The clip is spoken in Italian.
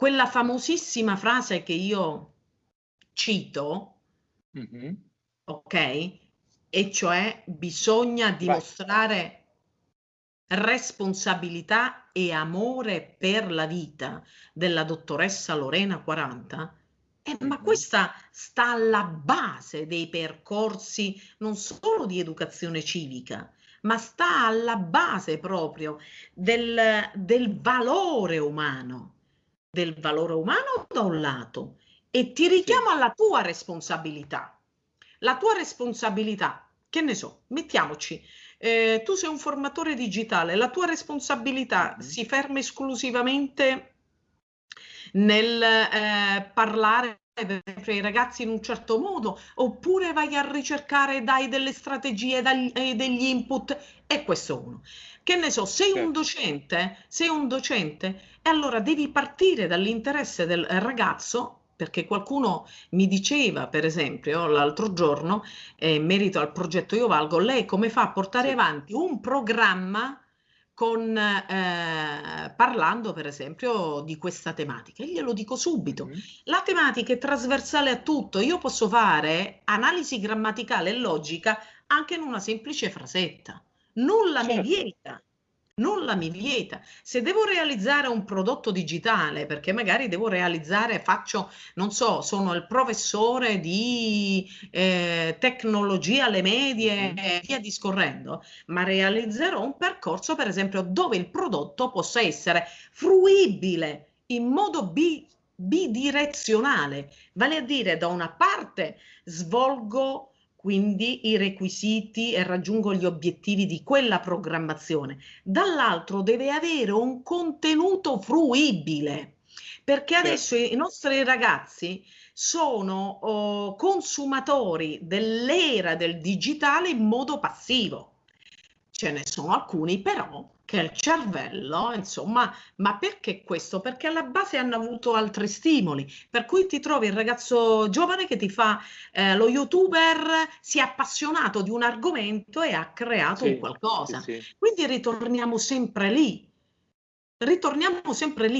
quella famosissima frase che io cito, mm-hmm. ok? E cioè bisogna dimostrare Vai. responsabilità e amore per la vita della dottoressa Lorena 40. Eh, ma mm-hmm. questa sta alla base dei percorsi non solo di educazione civica, ma sta alla base proprio del, del valore umano del valore umano da un lato e ti richiamo alla tua responsabilità. La tua responsabilità, che ne so, mettiamoci, eh, tu sei un formatore digitale, la tua responsabilità mm-hmm. si ferma esclusivamente nel eh, parlare ai ragazzi in un certo modo oppure vai a ricercare dai delle strategie dai, eh, degli input e questo uno che ne so sei certo. un docente sei un docente e allora devi partire dall'interesse del ragazzo perché qualcuno mi diceva, per esempio, l'altro giorno, eh, in merito al progetto Io Valgo, lei come fa a portare sì. avanti un programma con, eh, parlando per esempio di questa tematica. Glielo dico subito, mm-hmm. la tematica è trasversale a tutto, io posso fare analisi grammaticale e logica anche in una semplice frasetta, nulla certo. mi vieta nulla mi vieta. Se devo realizzare un prodotto digitale, perché magari devo realizzare, faccio, non so, sono il professore di eh, tecnologia alle medie e via discorrendo, ma realizzerò un percorso, per esempio, dove il prodotto possa essere fruibile in modo bi bidirezionale, vale a dire da una parte svolgo quindi i requisiti e raggiungo gli obiettivi di quella programmazione. Dall'altro deve avere un contenuto fruibile, perché adesso i nostri ragazzi sono oh, consumatori dell'era del digitale in modo passivo. Ce ne sono alcuni però che il cervello, insomma, ma perché questo? Perché alla base hanno avuto altri stimoli, per cui ti trovi il ragazzo giovane che ti fa eh, lo youtuber, si è appassionato di un argomento e ha creato sì, un qualcosa. Sì, sì. Quindi ritorniamo sempre lì, ritorniamo sempre lì.